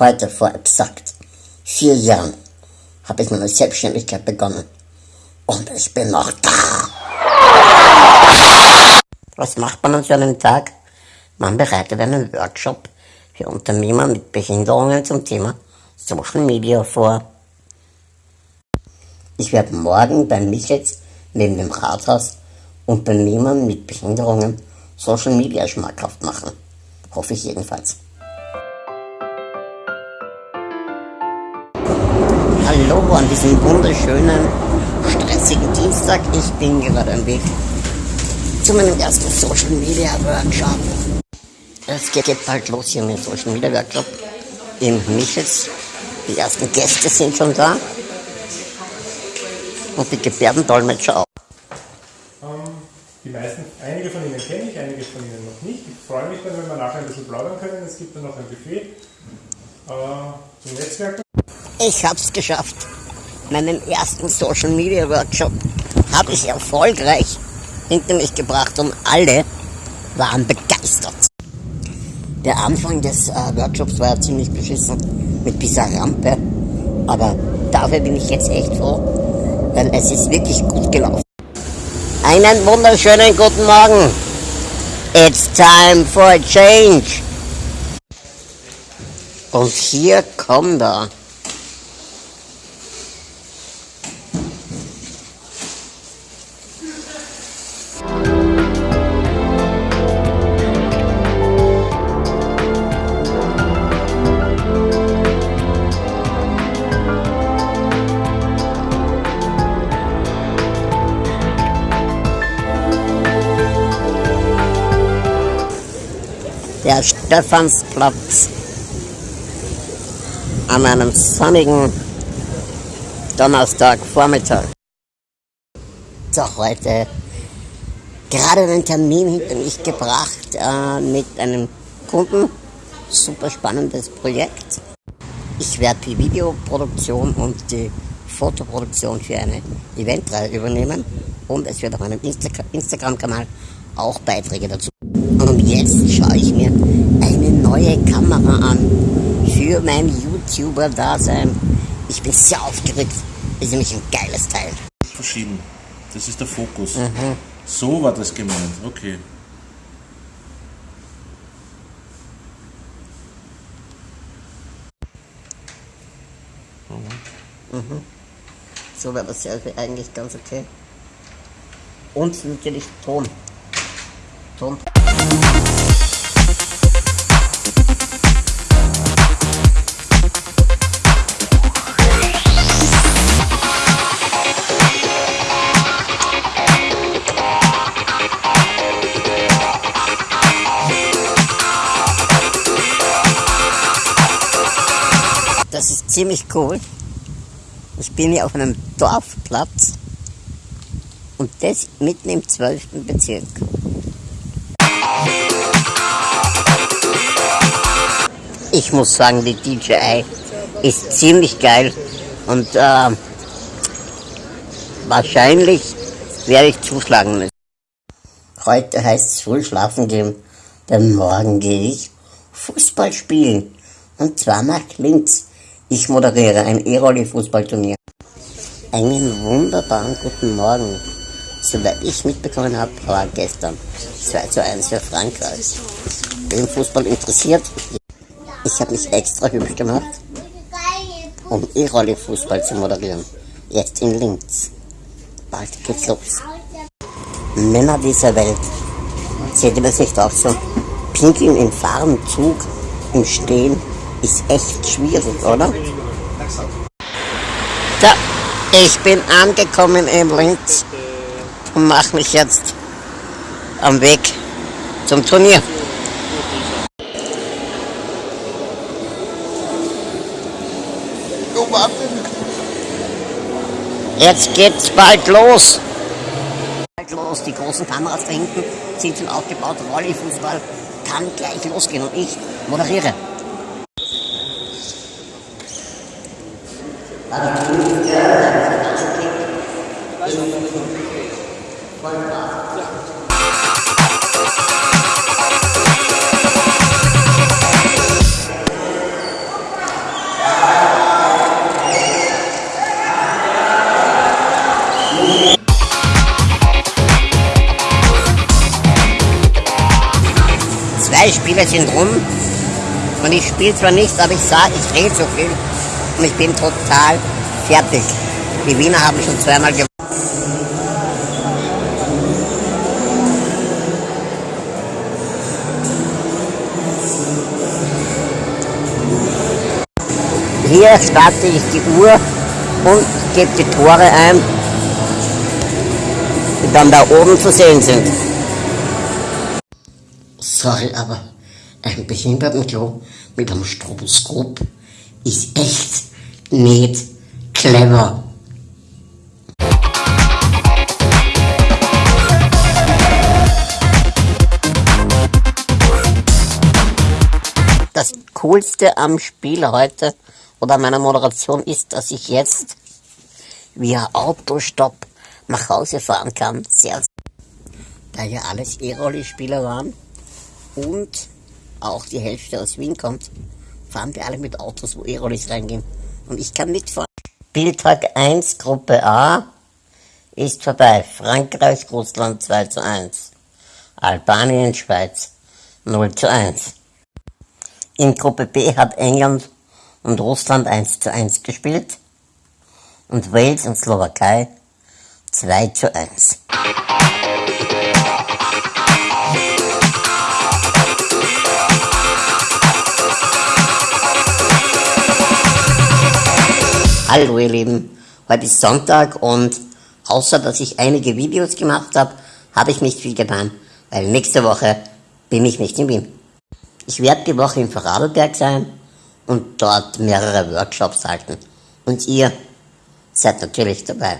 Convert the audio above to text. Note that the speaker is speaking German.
Heute vor exakt vier Jahren habe ich meine Selbstständigkeit begonnen. Und ich bin noch da. Was macht man an so einem Tag? Man bereitet einen Workshop für Unternehmer mit Behinderungen zum Thema Social Media vor. Ich werde morgen beim Michels neben dem Rathaus Unternehmern mit Behinderungen Social Media schmackhaft machen. Hoffe ich jedenfalls. Hallo an diesem wunderschönen, stressigen Dienstag. Ich bin gerade am Weg zu meinem ersten Social Media Workshop. Es geht jetzt bald los hier mit Social Media Workshop im Michels. Die ersten Gäste sind schon da. Und die Gebärdendolmetscher auch. Ähm, die meisten, einige von Ihnen kenne ich, einige von Ihnen noch nicht. Ich freue mich dann, wenn wir nachher ein bisschen plaudern können. Es gibt dann noch ein Buffet äh, zum Netzwerken. Ich hab's geschafft. Meinen ersten Social Media Workshop habe ich erfolgreich hinter mich gebracht und alle waren begeistert. Der Anfang des äh, Workshops war ja ziemlich beschissen mit dieser Rampe, aber dafür bin ich jetzt echt froh, weil es ist wirklich gut gelaufen. Einen wunderschönen guten Morgen. It's time for a change. Und hier kommt er. Stephansplatz an einem sonnigen Donnerstagvormittag. So, heute gerade einen Termin hinter mich gebracht äh, mit einem Kunden. Super spannendes Projekt. Ich werde die Videoproduktion und die Fotoproduktion für eine Eventreihe übernehmen und es wird auf meinem Insta Instagram-Kanal auch Beiträge dazu. Und jetzt schaue ich mir eine neue Kamera an für mein YouTuber-Dasein. Ich bin sehr aufgeregt. Ist nämlich ein geiles Teil. Verschieden. Das ist der Fokus. Mhm. So war das gemeint. Okay. Mhm. Mhm. So war das Selfie eigentlich ganz okay. Und natürlich Ton. Ton. Das ist ziemlich cool. Ich bin hier auf einem Dorfplatz und das mitten im 12. Bezirk. Ich muss sagen, die DJI ist ziemlich geil und äh, wahrscheinlich werde ich zuschlagen müssen. Heute heißt es früh schlafen gehen, denn morgen gehe ich Fußball spielen und zwar nach links. Ich moderiere ein E-Rolli-Fußballturnier. Einen wunderbaren guten Morgen. Soweit ich mitbekommen habe, war gestern 2 zu 1 für Frankreich. Wen Fußball interessiert, ich habe mich extra hübsch gemacht, um E-Rolli-Fußball zu moderieren. Jetzt in Linz. Bald geht's los. Männer dieser Welt. Seht ihr das nicht auch so? Pinkeln im Fahrenzug, im Stehen, ist echt schwierig, oder? So, ich bin angekommen in Linz und mache mich jetzt am Weg zum Turnier. Jetzt geht's bald los. Bald los, die großen Kameras da hinten sind schon aufgebaut. Rolli-Fußball kann gleich losgehen und ich moderiere. Drei Spiele sind rum und ich spiele zwar nichts, aber ich sage, ich rede so viel und ich bin total fertig. Die Wiener haben schon zweimal gewonnen. Hier starte ich die Uhr und gebe die Tore ein, die dann da oben zu sehen sind. Sorry, aber ein Behindertenklo mit einem Stroboskop ist echt nicht clever. Das Coolste am Spiel heute oder meiner Moderation ist, dass ich jetzt via Autostopp nach Hause fahren kann. Sehr, da ja alles E-Rolli-Spieler waren und auch die Hälfte aus Wien kommt, fahren wir alle mit Autos, wo E-Rollis reingehen. Und ich kann mitfahren. Spieltag 1, Gruppe A ist vorbei. Frankreich, Russland 2 zu 1. Albanien, Schweiz 0 zu 1. In Gruppe B hat England und Russland 1 zu 1 gespielt und Wales und Slowakei 2 zu 1. Hallo ihr Lieben, heute ist Sonntag und außer dass ich einige Videos gemacht habe, habe ich nicht viel getan, weil nächste Woche bin ich nicht in Wien. Ich werde die Woche in Vorarlberg sein und dort mehrere Workshops halten. Und ihr seid natürlich dabei.